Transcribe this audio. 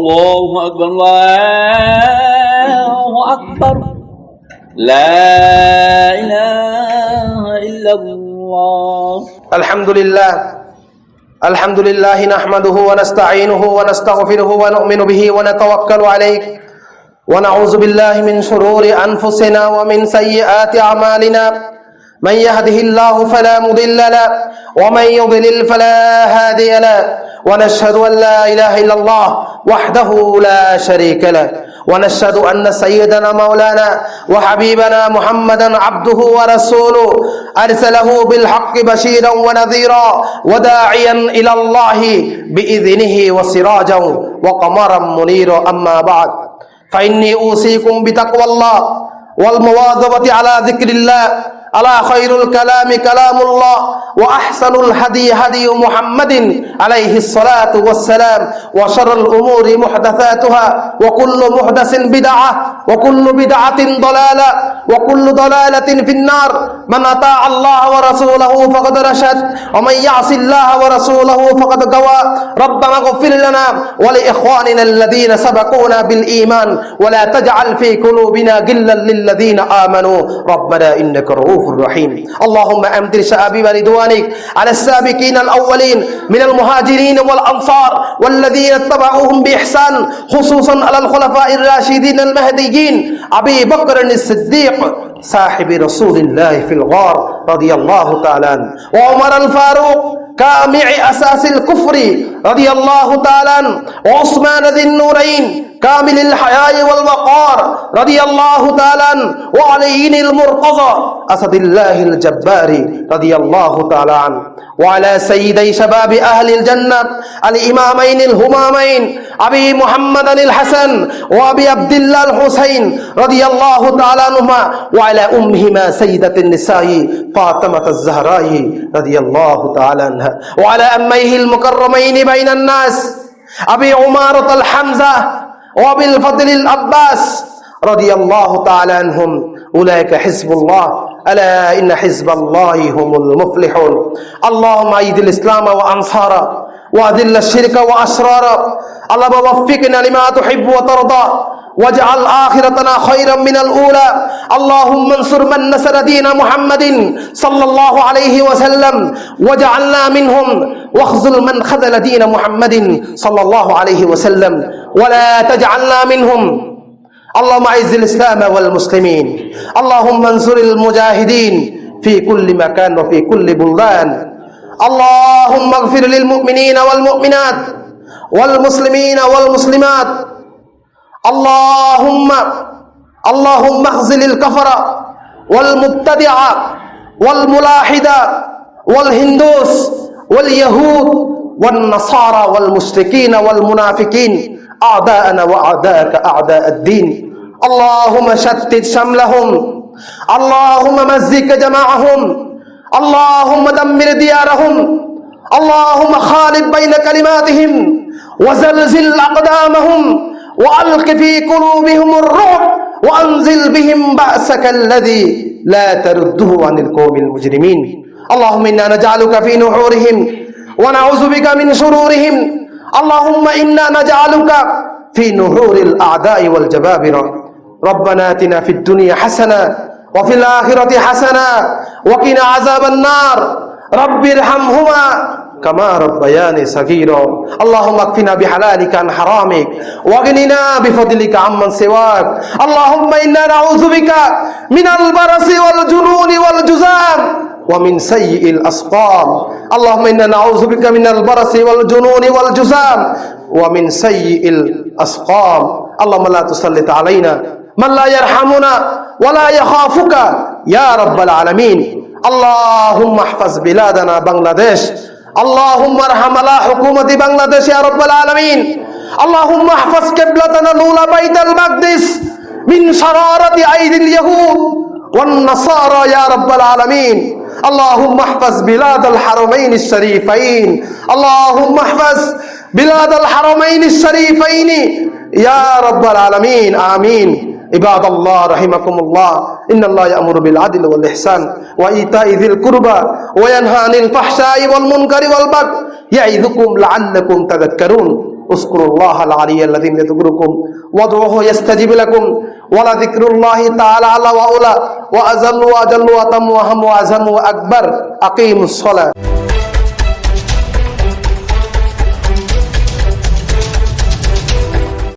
الله أكبر الله أكبر. لا إله إلا الله. الحمد لله الحمد لله نحمده ونستعينه ونستغفره ونؤمن به ونتوكل عليه. ونعوذ بالله من شرور أنفسنا ومن سيئات أعمالنا. من يهده الله فلا مضل له ومن يضلل فلا هادي له ونشهد أن لا إله إلا الله وحده لا شريك له ونشهد أن سيدنا مولانا وحبيبنا محمدا عبده ورسوله أرسله بالحق بشيرا ونذيرا وداعيا إلى الله بإذنه وسراجا وقمرا منيرا أما بعد فإني أوصيكم بتقوى الله والمواظبة على ذكر الله ألا خير الكلام كلام الله؟ وأحسن الهدي هدي محمد عليه الصلاة والسلام وشر الأمور محدثاتها وكل محدث بدعة وكل بدعة ضلالة وكل ضلالة في النار. من أطاع الله ورسوله فقد رشد ومن يعص الله ورسوله فقد غوى. ربنا اغفر لنا ولإخواننا الذين سبقونا بالإيمان ولا تجعل في قلوبنا غلا للذين آمنوا. ربنا إنك رؤوف رحيم. اللهم أمدر شعبي ورضوانك على السابقين الأولين من المهاجرين والأنصار والذين اتبعوهم بإحسان خصوصا على الخلفاء الراشدين المهديين أبي بكر الصديق صاحب رسول الله في الغار رضي الله تعالى عنه وعمر الفاروق كامع أساس الكفر رضي الله تعالى وعثمان ذي النورين كامل الحياء والوقار رضي الله تعالى عنه. وعلي المرتضى أسد الله الجبار رضي الله تعالى عنه. وعلى سيدي شباب أهل الجنة الإمامين الهمامين أبي محمد الحسن وأبي عبد الله الحسين رضي الله تعالى عنهما. وعلى أمهما سيدة النساء فاطمة الزهراء رضي الله تعالى عنها. وعلى أميه المكرمين بين الناس أبي عمارة الحمزة وأبي الفضل العباس رضي الله تعالى عنهم. أولئك حزب الله ألا إن حزب الله هم المفلحون. اللهم أيد الإسلام وأنصاره وأذل الشرك وأسراره اللهم وفقنا لما تحب وترضى. واجعل آخرتنا خيرا من الأولى. اللهم انصر من نصر دين محمد صلى الله عليه وسلم. وجعلنا منهم. واخذل من خذل دين محمد صلى الله عليه وسلم. ولا تجعلنا منهم. اللهم اعز الإسلام والمسلمين. اللهم انصر المجاهدين في كل مكان وفي كل بلدان. اللهم اغفر للمؤمنين والمؤمنات والمسلمين والمسلمات. اللهم اللهم اخزل الكفر والمبتدع والملاحد والهندوس واليهود والنصارى والمشركين والمنافقين. أعداءنا وأعداءك أعداء الدين. اللهم شتت شملهم. اللهم مزق جماعهم. اللهم دمر ديارهم. اللهم خالد بين كلماتهم. وزلزل أقدامهم. وألق في قلوبهم الرعب. وأنزل بهم بأسك الذي لا ترده عن القوم المجرمين. اللهم إنا نجعلك في نحورهم. ونعوذ بك من شرورهم. اللهم إنا نجعلك في نحور الأعداء والجبابرة. ربنا آتنا في الدنيا حسنة وفي الآخرة حسنة. وقنا عذاب النار. رب ارحمهما كما ربياني صغيرا. اللهم اكفنا بحلالك عن حرامك. واغننا بفضلك عمن سواك. اللهم إنا نعوذ بك من البرص والجنون والجزام ومن سيء الأسقام. اللهم إنا نعوذ بك من البرص والجنون والجزام ومن سيء الأسقام. اللهم لا تسلط علينا من لا يرحمنا. ولا يخافك يا رب العالمين. اللهم احفظ بلادنا بنغلاديش. اللهم ارحم على حكومة بنغلاديش يا رب العالمين. اللهم احفظ قبلتنا الأولى بيت المقدس من شرارة أيدي اليهود والنصارى يا رب العالمين. اللهم احفظ بلاد الحرمين الشريفين. اللهم احفظ بلاد الحرمين الشريفين يا رب العالمين. آمين. عباد الله رحمكم الله إن الله يأمر بالعدل والإحسان وإيتاء ذي القربى وينهى عن الفحشاء والمنكر والبغي يعظكم لعلكم تذكرون اذكروا الله العلي الذي يذكركم وادعوه يستجيب لكم ولذكر الله تعالى على وأولى وأزل وأجل وأتم وأهم وأزم وأكبر أقيموا الصلاة